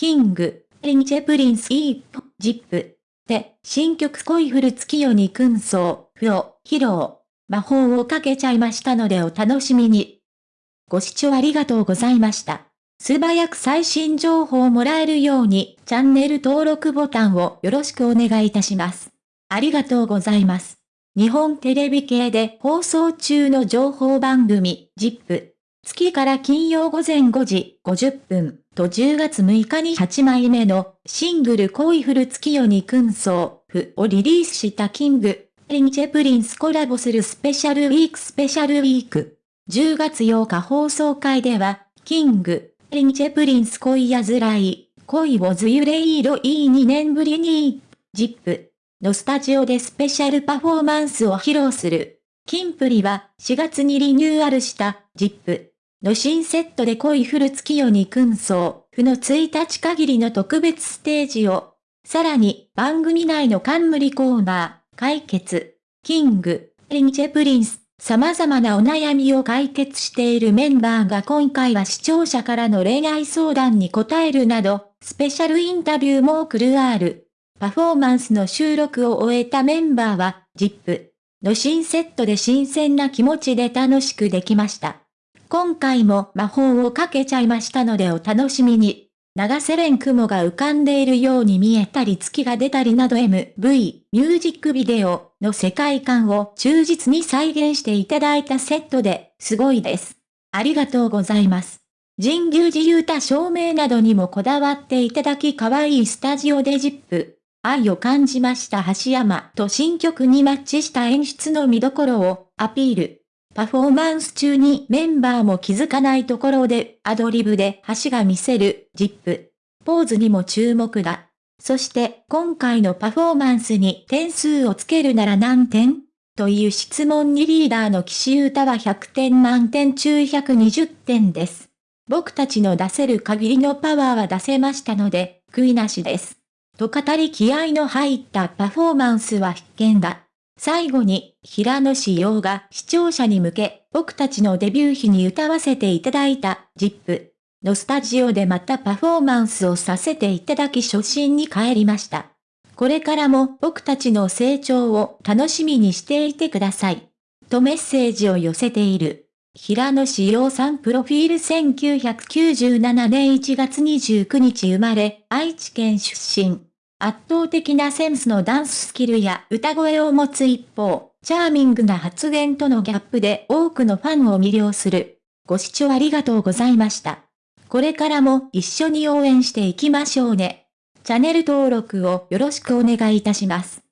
キング、リンチェプリンスイープ、ジップ。で、新曲恋降る月夜に燻奏、譜を披露。魔法をかけちゃいましたのでお楽しみに。ご視聴ありがとうございました。素早く最新情報をもらえるように、チャンネル登録ボタンをよろしくお願いいたします。ありがとうございます。日本テレビ系で放送中の情報番組、ZIP。月から金曜午前5時50分と10月6日に8枚目のシングル恋降る月夜に燻奏譜をリリースしたキング、リンチェプリンスコラボするスペシャルウィーク。スペシャルウィーク。10月8日放送会では、キング、リンチェプリンス恋やずらい、恋をずゆれいろい2年ぶりに、ジップ。のスタジオでスペシャルパフォーマンスを披露する。キンプリは4月にリニューアルした。ジップ。の新セットで恋降る月夜に燻奏、負の1日限りの特別ステージを、さらに番組内の冠コーナー、解決、キング、リンチェプリンス、様々なお悩みを解決しているメンバーが今回は視聴者からの恋愛相談に答えるなど、スペシャルインタビューも送るある。パフォーマンスの収録を終えたメンバーは、ZIP の新セットで新鮮な気持ちで楽しくできました。今回も魔法をかけちゃいましたのでお楽しみに。長瀬連雲が浮かんでいるように見えたり月が出たりなど MV、ミュージックビデオの世界観を忠実に再現していただいたセットですごいです。ありがとうございます。神宮寺勇太照明などにもこだわっていただき可愛いスタジオでジップ。愛を感じました橋山と新曲にマッチした演出の見どころをアピール。パフォーマンス中にメンバーも気づかないところでアドリブで橋が見せるジップ。ポーズにも注目だ。そして今回のパフォーマンスに点数をつけるなら何点？という質問にリーダーの岸優太は100点満点？中120点です。僕たちの出せる限りのパワーは出せましたので、悔いなしです。と語り気合の入ったパフォーマンスは必見だ。最後に、平野志陽が視聴者に向け、僕たちのデビュー日に歌わせていただいた、ZIP のスタジオでまたパフォーマンスをさせていただき初心に帰りました。これからも僕たちの成長を楽しみにしていてください。とメッセージを寄せている。平野志陽さんプロフィール1997年1月29日生まれ、愛知県出身。圧倒的なセンスのダンススキルや歌声を持つ一方、チャーミングな発言とのギャップで多くのファンを魅了する。ご視聴ありがとうございました。これからも一緒に応援していきましょうね。チャンネル登録をよろしくお願いいたします。